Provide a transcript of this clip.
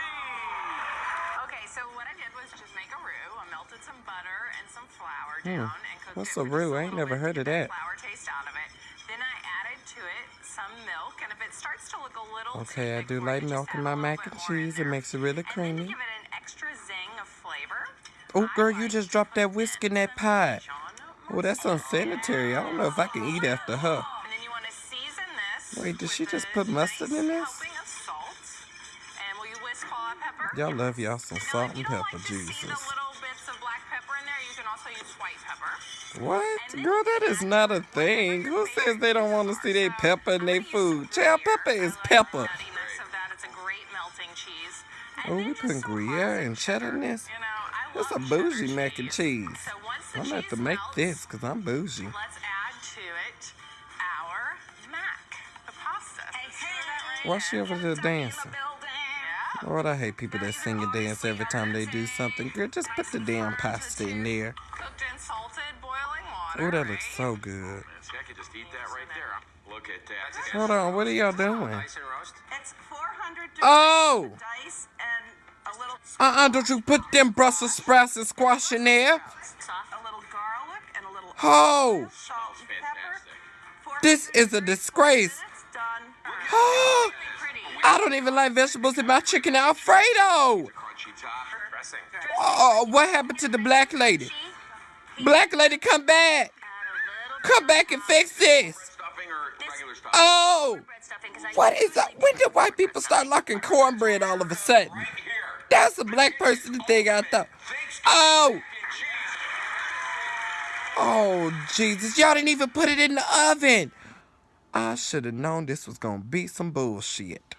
Okay, so what I did was just make a roux. I melted some butter and some flour Hmm. down and cooked What's it a roux? I ain't never heard of that. Flour taste out of it. Then I added to it some milk, and if it starts to look a little Okay, I do like milk in my mac and cheese. It makes it really creamy. give it an extra zing of flavor. Oh, girl, you just dropped that whisk in that pot. Oh, that's unsanitary. I don't know if I can eat after her. and then you want to season this. Wait, did she just put mustard in this? Y'all love y'all some Now, salt and you don't pepper, like to see Jesus. little bits of black pepper in there, you can also use white pepper. What? Girl, that is not a thing. Who says they don't want to see their pepper in their food? Child, pepper is pepper. Nuttiness of that. It's a great melting cheese. And Oh, we just putting Gruyere and cheddar in this? You That's a bougie mac and cheese. So once the I'm gonna have to make melts, this because I'm bougie. Let's add to it our mac, the pasta. So stir Why she in. over there dancing? Lord, I hate people that sing and dance every time they do something. Girl, just put the damn pasta in there. Cooked and salted boiling water. Oh, that looks so good. I could just eat that right there. Look at that. Hold on, what are y'all doing? Nice. It's 400 Oh! dice and a little Uh-uh, don't you put them Brussels sprouts and squash in there. a little garlic and a little Oh! salt and pepper. Fantastic. This is a disgrace. It's done. Oh! Pretty. I don't even like vegetables in my chicken Alfredo. Oh, what happened to the black lady? Black lady, come back. Come back and fix this. Oh, what is that? When did white people start liking cornbread all of a sudden? That's a black person thing, I thought. Oh, oh, Jesus. Y'all didn't even put it in the oven. I should have known this was going to be some bullshit.